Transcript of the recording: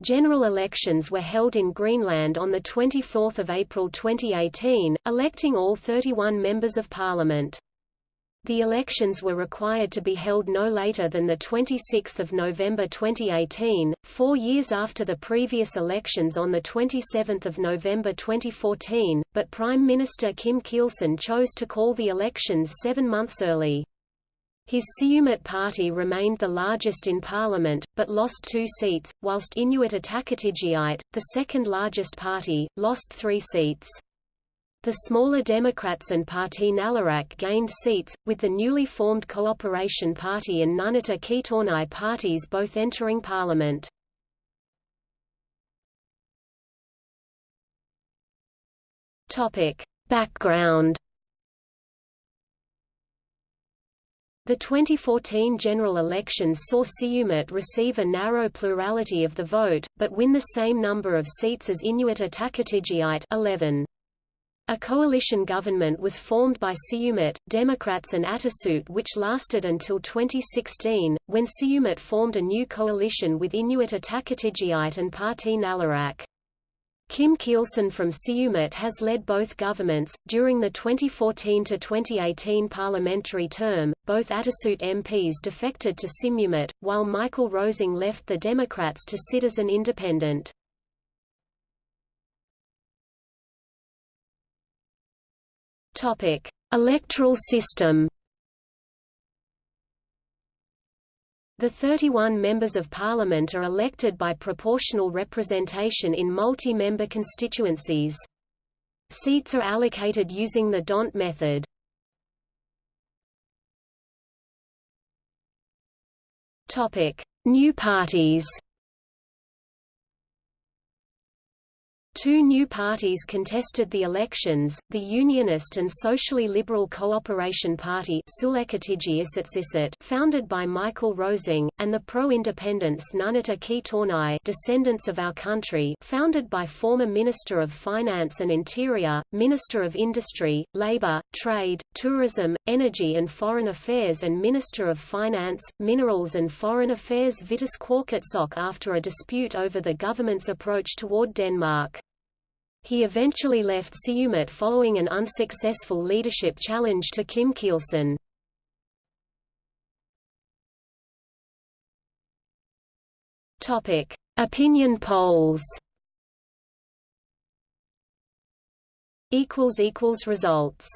General elections were held in Greenland on 24 April 2018, electing all 31 members of parliament. The elections were required to be held no later than 26 November 2018, four years after the previous elections on 27 November 2014, but Prime Minister Kim Kielsen chose to call the elections seven months early. His Siumut party remained the largest in parliament, but lost two seats, whilst Inuit Ataqatigiit, the second largest party, lost three seats. The smaller Democrats and Partii Naleraq gained seats, with the newly formed Cooperation Party and Nunatta Qitornai parties both entering parliament. Background The 2014 general elections saw Siumut receive a narrow plurality of the vote, but win the same number of seats as Inuit Ataqatigiit 11. A coalition government was formed by Siumut, Democrats and Atassut which lasted until 2016, when Siumut formed a new coalition with Inuit Ataqatigiit and Partii Naleraq. Kim Kielsen from Siumut has led both governments. During the 2014 to 2018 parliamentary term, both Atassut MPs defected to Siumut, while Michael Rosing left the Democrats to sit as an independent. Topic: Electoral system. The 31 members of parliament are elected by proportional representation in multi-member constituencies. Seats are allocated using the D'Hondt method. New parties Two new parties contested the elections, the Unionist and Socially Liberal Cooperation Party founded by Michael Rosing, and the pro-independence Nunatta Qitornai Descendants of Our Country founded by former Minister of Finance and Interior, Minister of Industry, Labour, Trade, Tourism, Energy and Foreign Affairs and Minister of Finance, Minerals and Foreign Affairs Vitus Qujaukitsoq after a dispute over the government's approach toward Denmark. He eventually left Siumut following an unsuccessful leadership challenge to Kim Kielsen. Topic: Opinion polls. Equals equals results.